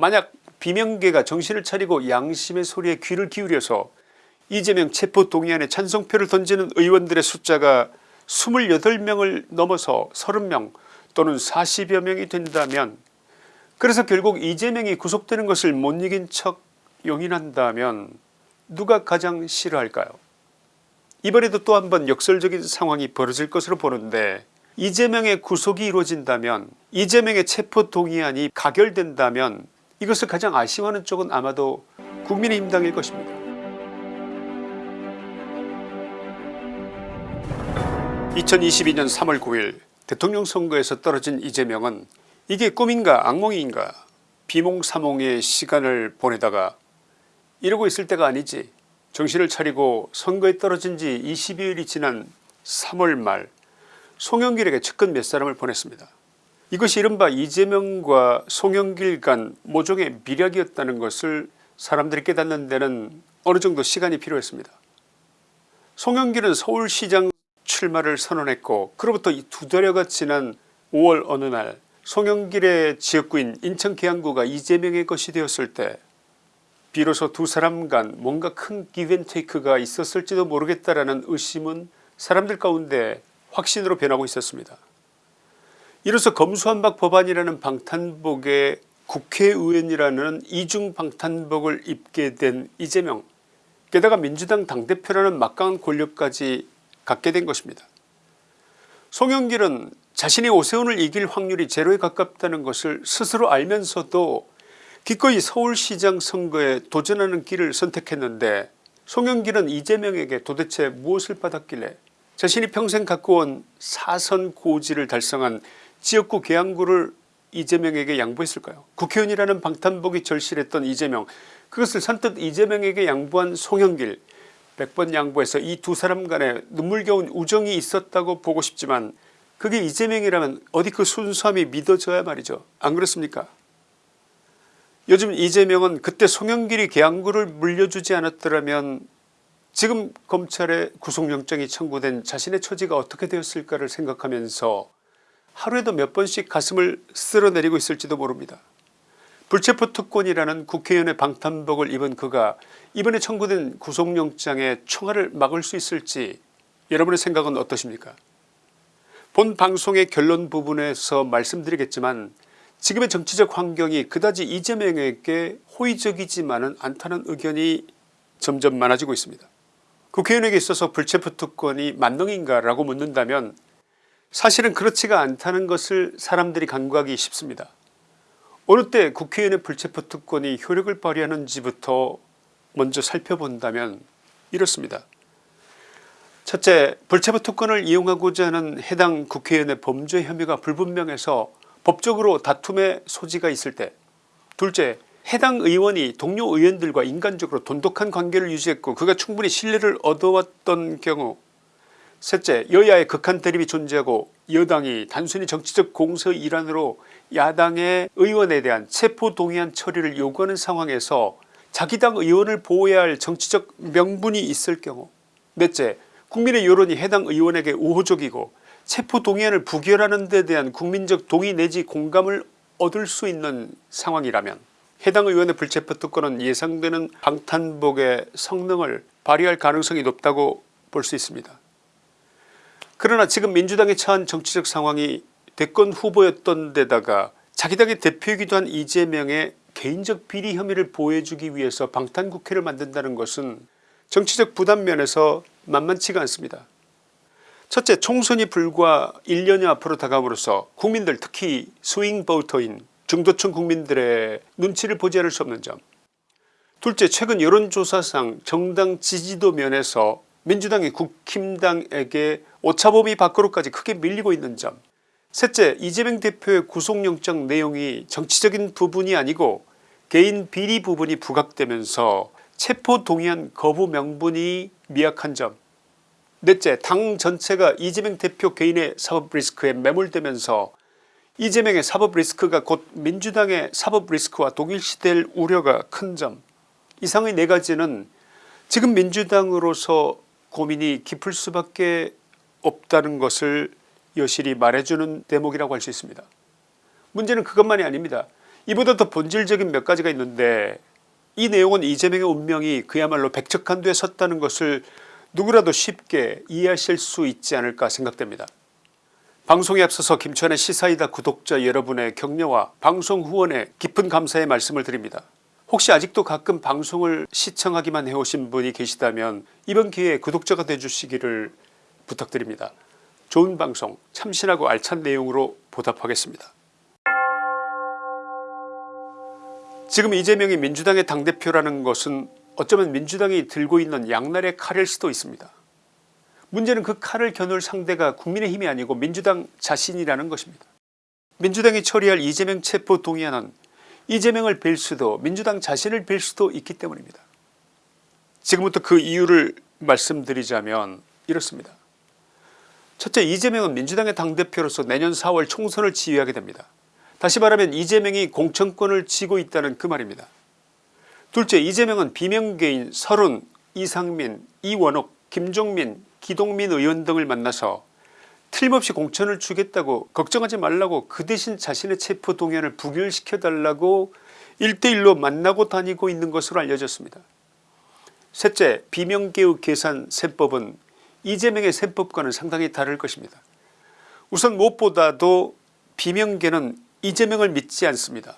만약 비명계가 정신을 차리고 양심의 소리에 귀를 기울여서 이재명 체포동의안에 찬성표를 던지는 의원들의 숫자가 28명을 넘어서 30명 또는 40여 명이 된다면 그래서 결국 이재명이 구속되는 것을 못 이긴 척 용인한다면 누가 가장 싫어할까요? 이번에도 또 한 번 역설적인 상황이 벌어질 것으로 보는데 이재명의 구속이 이루어진다면 이재명의 체포동의안이 가결된다면 이것을 가장 아쉬워하는 쪽은 아마도 국민의힘당일 것입니다. 2022년 3월 9일 대통령 선거에서 떨어진 이재명은 이게 꿈인가 악몽인가 비몽사몽의 시간을 보내다가 이러고 있을 때가 아니지 정신을 차리고 선거에 떨어진 지 20여일이 지난 3월 말 송영길에게 측근 몇 사람을 보냈습니다. 이것이 이른바 이재명과 송영길 간 모종의 미략이었다는 것을 사람들이 깨닫는 데는 어느 정도 시간이 필요했습니다. 송영길은 서울시장 출마를 선언했고 그로부터 두 달여가 지난 5월 어느 날 송영길의 지역구인 인천 계양구가 이재명의 것이 되었을 때 비로소 두 사람 간 뭔가 큰 기브앤테이크가 있었을지도 모르겠다라는 의심은 사람들 가운데 확신으로 변하고 있었습니다. 이로써 검수한박 법안이라는 방탄복에 국회의원이라는 이중 방탄복을 입게 된 이재명 게다가 민주당 당대표라는 막강한 권력까지 갖게 된 것입니다. 송영길은 자신이 오세훈을 이길 확률이 제로에 가깝다는 것을 스스로 알면서도 기꺼이 서울시장 선거에 도전하는 길을 선택했는데 송영길은 이재명에게 도대체 무엇을 받았길래 자신이 평생 갖고 온 사선 고지를 달성한 지역구 계양구를 이재명에게 양보했을까요? 국회의원이라는 방탄복이 절실했던 이재명 그것을 선뜻 이재명에게 양보한 송영길. 100번 양보해서 이 두 사람 간에 눈물겨운 우정이 있었다고 보고 싶지만 그게 이재명이라면 어디 그 순수함이 믿어져야 말이죠. 안 그렇습니까? 요즘 이재명은 그때 송영길이 계양구를 물려주지 않았더라면 지금 검찰에 구속영장이 청구된 자신의 처지가 어떻게 되었을까를 생각하면서 하루에도 몇 번씩 가슴을 쓸어내리고 있을지도 모릅니다. 불체포 특권이라는 국회의원의 방탄복을 입은 그가 이번에 청구된 구속영장의 총알을 막을 수 있을지 여러분의 생각은 어떠십니까 본 방송의 결론 부분에서 말씀드리겠지만 지금의 정치적 환경이 그다지 이재명에게 호의적이지만은 않다는 의견이 점점 많아지고 있습니다. 국회의원에게 있어서 불체포 특권이 만능인가 라고 묻는다면 사실은 그렇지가 않다는 것을 사람들이 간과하기 쉽습니다. 어느 때 국회의원의 불체포 특권이 효력을 발휘하는지부터 먼저 살펴본다면 이렇습니다. 첫째 불체포 특권을 이용하고자 하는 해당 국회의원의 범죄 혐의가 불분명해서 법적으로 다툼의 소지가 있을 때 둘째 해당 의원이 동료 의원들과 인간적으로 돈독한 관계를 유지했고 그가 충분히 신뢰를 얻어왔던 경우 셋째 여야의 극한 대립이 존재하고 여당이 단순히 정치적 공서 일환으로 야당의 의원에 대한 체포동의안 처리를 요구하는 상황에서 자기 당 의원을 보호해야 할 정치적 명분이 있을 경우 넷째 국민의 여론이 해당 의원에게 우호적이고 체포동의안을 부결하는 데 대한 국민적 동의 내지 공감을 얻을 수 있는 상황이라면 해당 의원의 불체포 특권은 예상되는 방탄복의 성능을 발휘할 가능성이 높다고 볼 수 있습니다. 그러나 지금 민주당에 처한 정치적 상황이 대권 후보였던 데다가 자기 당의 대표이기도 한 이재명의 개인적 비리 혐의를 보호해주기 위해서 방탄국회를 만든다는 것은 정치적 부담 면에서 만만치가 않습니다. 첫째 총선이 불과 1년여 앞으로 다가옴으로써 국민들 특히 스윙 보터인 중도층 국민들의 눈치를 보지 않을 수 없는 점 둘째 최근 여론조사상 정당 지지도 면에서 민주당이 국힘당에게 오차범위 밖으로까지 크게 밀리고 있는 점. 셋째 이재명 대표의 구속영장 내용이 정치적인 부분이 아니고 개인 비리 부분이 부각되면서 체포동의안 거부 명분이 미약한 점. 넷째 당 전체가 이재명 대표 개인의 사법 리스크에 매몰되면서 이재명의 사법 리스크가 곧 민주당의 사법 리스크와 동일시될 우려가 큰 점. 이상의 네 가지는 지금 민주당으로서 고민이 깊을 수밖에 없다는 것을 여실히 말해주는 대목이라고 할 수 있습니다. 문제는 그것만이 아닙니다. 이보다 더 본질적인 몇 가지가 있는데 이 내용은 이재명의 운명이 그야말로 백척간두에 섰다는 것을 누구라도 쉽게 이해하실 수 있지 않을까 생각됩니다. 방송에 앞서서 김천의 시사이다 구독자 여러분의 격려와 방송 후원에 깊은 감사의 말씀을 드립니다. 혹시 아직도 가끔 방송을 시청하기만 해오신 분이 계시다면 이번 기회에 구독자가 되주시기를 부탁드립니다. 좋은 방송 참신하고 알찬 내용으로 보답하겠습니다. 지금 이재명이 민주당의 당대표라는 것은 어쩌면 민주당이 들고 있는 양날의 칼일 수도 있습니다. 문제는 그 칼을 겨눌 상대가 국민의힘이 아니고 민주당 자신이라는 것입니다. 민주당이 처리할 이재명 체포 동의안은 이재명을 빌 수도 민주당 자신을 빌 수도 있기 때문입니다. 지금부터 그 이유를 말씀드리자면 이렇습니다. 첫째 이재명은 민주당의 당대표로서 내년 4월 총선을 지휘하게 됩니다. 다시 말하면 이재명이 공천권을 쥐고 있다는 그 말입니다. 둘째 이재명은 비명계인 설훈 이상민 이원옥 김종민 기동민 의원 등을 만나서 틀림없이 공천을 주겠다고 걱정하지 말라고 그 대신 자신의 체포 동의안을 부결시켜달라고 1대1로 만나고 다니고 있는 것으로 알려졌습니다. 셋째 비명계의 계산 셈법은 이재명의 셈법과는 상당히 다를 것입니다. 우선 무엇보다도 비명계는 이재명을 믿지 않습니다.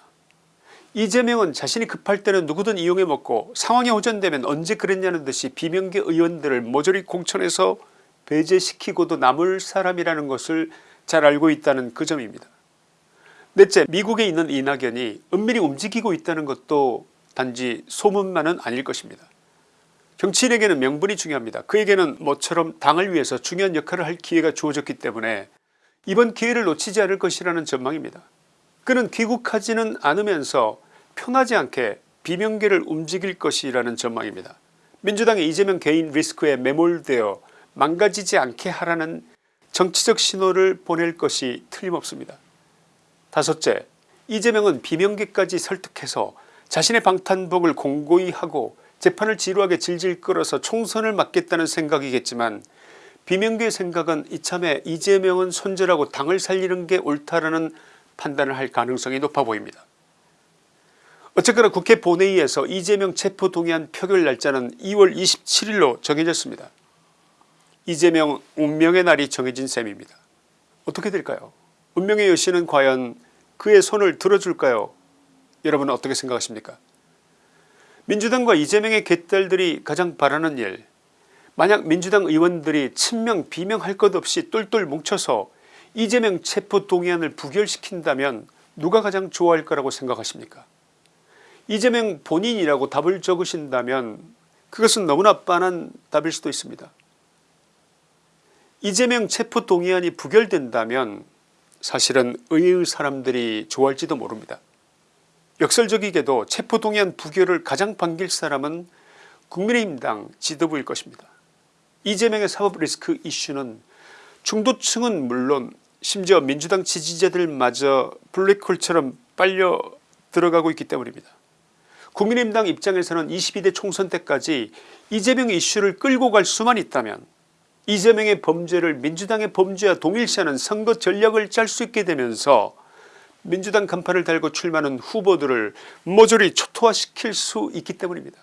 이재명은 자신이 급할 때는 누구든 이용해 먹고 상황이 호전되면 언제 그랬냐는 듯이 비명계 의원들을 모조리 공천해서 배제시키고도 남을 사람이라는 것을 잘 알고 있다는 그 점입니다. 넷째 미국에 있는 이낙연이 은밀히 움직이고 있다는 것도 단지 소문만은 아닐 것입니다. 정치인에게는 명분이 중요합니다. 그에게는 모처럼 당을 위해서 중요한 역할을 할 기회가 주어졌기 때문에 이번 기회를 놓치지 않을 것이라는 전망입니다. 그는 귀국하지는 않으면서 편하지 않게 비명계를 움직일 것이라는 전망입니다. 민주당의 이재명 개인 리스크에 매몰되어 망가지지 않게 하라는 정치적 신호를 보낼 것이 틀림없습니다. 다섯째 이재명은 비명계까지 설득해서 자신의 방탄복을 공고히 하고 재판을 지루하게 질질 끌어서 총선을 막겠다는 생각이겠지만 비명계의 생각은 이참에 이재명은 손절하고 당을 살리는 게 옳다라는 판단을 할 가능성이 높아 보입니다. 어쨌거나 국회 본회의에서 이재명 체포동의안 표결 날짜는 2월 27일로 정해졌습니다. 이재명 운명의 날이 정해진 셈입니다. 어떻게 될까요 운명의 여신은 과연 그의 손을 들어줄까요 여러분은 어떻게 생각하십니까 민주당과 이재명의 개딸들이 가장 바라는 일 만약 민주당 의원들이 친명 비명할 것 없이 똘똘 뭉쳐서 이재명 체포동의안을 부결시킨다면 누가 가장 좋아할 거라고 생각하십니까 이재명 본인이라고 답을 적으신다면 그것은 너무나 빤한 답일 수도 있습니다. 이재명 체포동의안이 부결된다면 사실은 의의 사람들이 좋아할지도 모릅니다. 역설적이게도 체포동의안 부결을 가장 반길 사람은 국민의힘당 지도부일 것입니다. 이재명의 사법 리스크 이슈는 중도층은 물론 심지어 민주당 지지자들마저 블랙홀처럼 빨려 들어가고 있기 때문입니다. 국민의힘당 입장에서는 22대 총선 때까지 이재명 이슈를 끌고 갈 수만 있다면 이재명의 범죄를 민주당의 범죄와 동일시하는 선거 전략을 짤 수 있게 되면서 민주당 간판을 달고 출마하는 후보들을 모조리 초토화시킬 수 있기 때문입니다.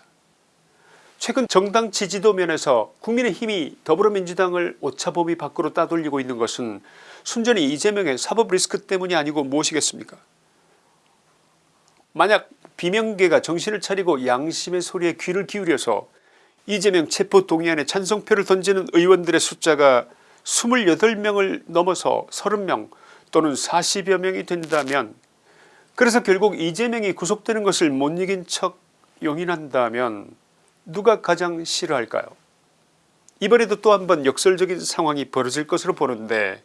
최근 정당 지지도 면에서 국민의힘이 더불어민주당을 오차범위 밖으로 따돌리고 있는 것은 순전히 이재명의 사법 리스크 때문이 아니고 무엇이겠습니까 만약 비명계가 정신을 차리고 양심의 소리에 귀를 기울여서 이재명 체포동의안에 찬성표를 던지는 의원들의 숫자가 28명을 넘어서 30명 또는 40여 명이 된다면 그래서 결국 이재명이 구속되는 것을 못 이긴 척 용인한다면 누가 가장 싫어할까요? 이번에도 또 한 번 역설적인 상황이 벌어질 것으로 보는데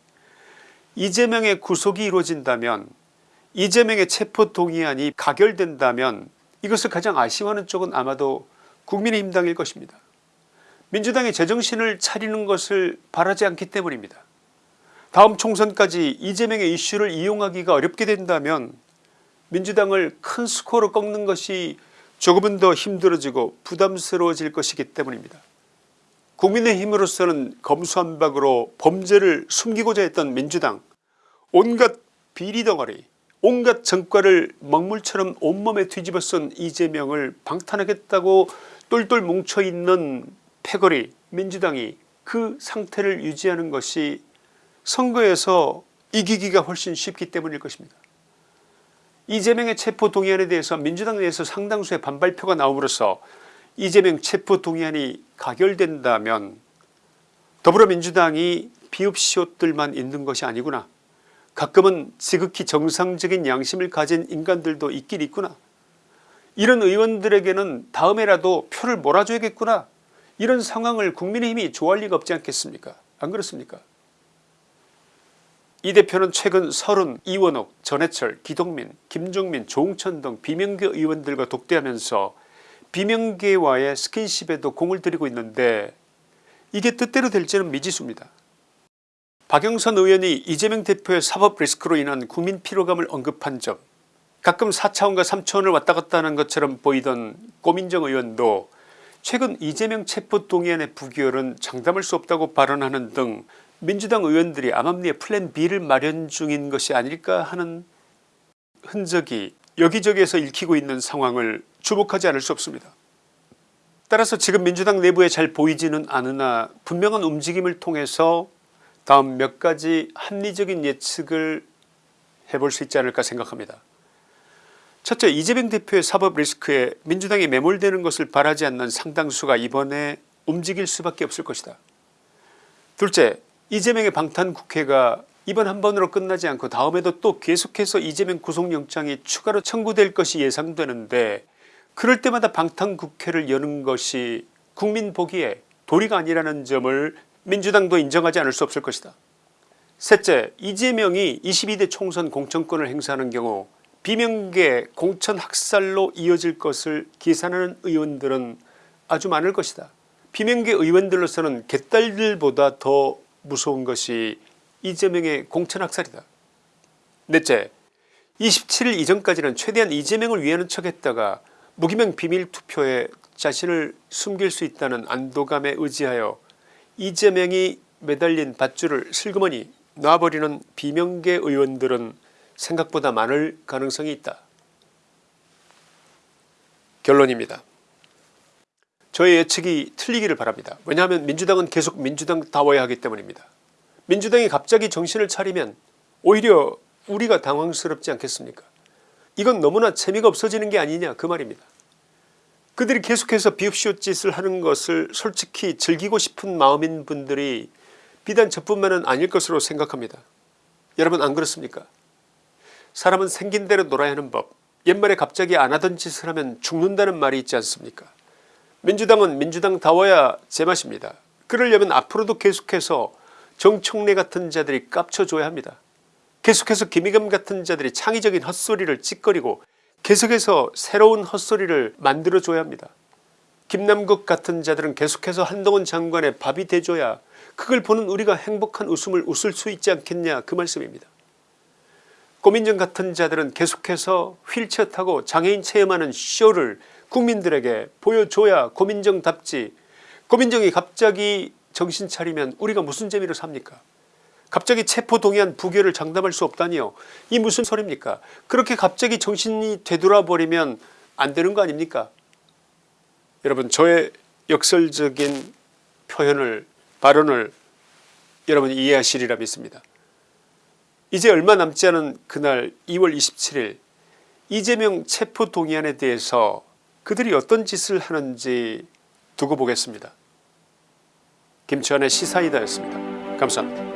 이재명의 구속이 이루어진다면 이재명의 체포동의안이 가결된다면 이것을 가장 아쉬워하는 쪽은 아마도 국민의힘당일 것입니다. 민주당이 제정신을 차리는 것을 바라지 않기 때문입니다. 다음 총선까지 이재명의 이슈를 이용하기가 어렵게 된다면 민주당을 큰 스코어로 꺾는 것이 조금은 더 힘들어지고 부담스러워질 것이기 때문입니다. 국민의힘으로서는 검수한박으로 범죄를 숨기고자 했던 민주당 온갖 비리덩어리 온갖 전과를 먹물처럼 온몸에 뒤집어 쓴 이재명을 방탄하겠다고 똘똘 뭉쳐있는 패거리 민주당이 그 상태를 유지하는 것이 선거에서 이기기가 훨씬 쉽기 때문일 것입니다. 이재명의 체포동의안에 대해서 민주당 내에서 상당수의 반발표가 나옴으로써 이재명 체포동의안이 가결된다면 더불어민주당이 비읍시옷들만 있는 것이 아니구나 가끔은 지극히 정상적인 양심을 가진 인간들도 있긴 있구나. 이런 의원들에게는 다음에라도 표를 몰아줘야겠구나. 이런 상황을 국민의힘이 좋아할 리가 없지 않겠습니까? 안 그렇습니까? 이 대표는 최근 서른 이원옥 전해철 기동민 김종민 조홍천 등 비명계 의원들과 독대하면서 비명계와의 스킨십에도 공을 들이고 있는데 이게 뜻대로 될지는 미지수입니다. 박영선 의원이 이재명 대표의 사법 리스크로 인한 국민 피로감을 언급한 점 가끔 4차원과 3차원을 왔다 갔다 하는 것처럼 보이던 고민정 의원도 최근 이재명 체포동의안의 부결은 장담할 수 없다고 발언하는 등 민주당 의원들이 암암리에 플랜 B를 마련 중인 것이 아닐까 하는 흔적이 여기저기에서 읽히고 있는 상황을 주목하지 않을 수 없습니다. 따라서 지금 민주당 내부에 잘 보이지는 않으나 분명한 움직임을 통해서 다음 몇 가지 합리적인 예측을 해볼 수 있지 않을까 생각합니다. 첫째 이재명 대표의 사법 리스크에 민주당이 매몰되는 것을 바라지 않는 상당수가 이번에 움직일 수밖에 없을 것이다. 둘째 이재명의 방탄 국회가 이번 한 번으로 끝나지 않고 다음에도 또 계속해서 이재명 구속영장이 추가로 청구될 것이 예상되는데 그럴 때마다 방탄국회를 여는 것이 국민 보기에 도리가 아니라는 점을 민주당도 인정하지 않을 수 없을 것이다. 셋째 이재명이 22대 총선 공천권을 행사하는 경우 비명계 공천 학살로 이어질 것을 계산하는 의원들은 아주 많을 것이다. 비명계 의원들로서는 개딸들보다 더 무서운 것이 이재명의 공천 학살이다. 넷째 27일 이전까지는 최대한 이재명을 위하는 척했다가 무기명 비밀투표에 자신을 숨길 수 있다는 안도감에 의지하여 이재명이 매달린 밧줄을 슬그머니 놔버리는 비명계 의원들은 생각보다 많을 가능성이 있다. 결론입니다. 저의 예측이 틀리기를 바랍니다. 왜냐하면 민주당은 계속 민주당다워야 하기 때문입니다. 민주당이 갑자기 정신을 차리면 오히려 우리가 당황스럽지 않겠습니까 이건 너무나 재미가 없어지는 게 아니냐 그 말입니다. 그들이 계속해서 비읍시옷 짓을 하는 것을 솔직히 즐기고 싶은 마음인 분들이 비단 저뿐만은 아닐 것으로 생각합니다. 여러분 안 그렇습니까 사람은 생긴 대로 놀아야 하는 법 옛말에 갑자기 안 하던 짓을 하면 죽는다는 말이 있지 않습니까 민주당은 민주당다워야 제맛입니다. 그러려면 앞으로도 계속해서 정청래 같은 자들이 깝쳐줘야 합니다. 계속해서 김의겸 같은 자들이 창의적인 헛소리를 찌꺼리고 계속해서 새로운 헛소리를 만들어줘야 합니다. 김남국 같은 자들은 계속해서 한동훈 장관의 밥이 돼줘야 그걸 보는 우리가 행복한 웃음을 웃을 수 있지 않겠냐 그 말씀입니다. 고민정 같은 자들은 계속해서 휠체어 타고 장애인 체험하는 쇼를 국민들에게 보여줘야 고민정답지 고민정이 갑자기 정신 차리면 우리가 무슨 재미로 삽니까 갑자기 체포동의안 부결을 장담할 수 없다니요. 이 무슨 소리입니까 그렇게 갑자기 정신이 되돌아버리면 안 되는 거 아닙니까 여러분 저의 역설적인 표현을 발언을 여러분이 이해하시리라 믿습니다. 이제 얼마 남지 않은 그날 2월 27일 이재명 체포동의안에 대해서 그들이 어떤 짓을 하는지 두고 보겠습니다. 김치환의 시사이다였습니다. 감사합니다.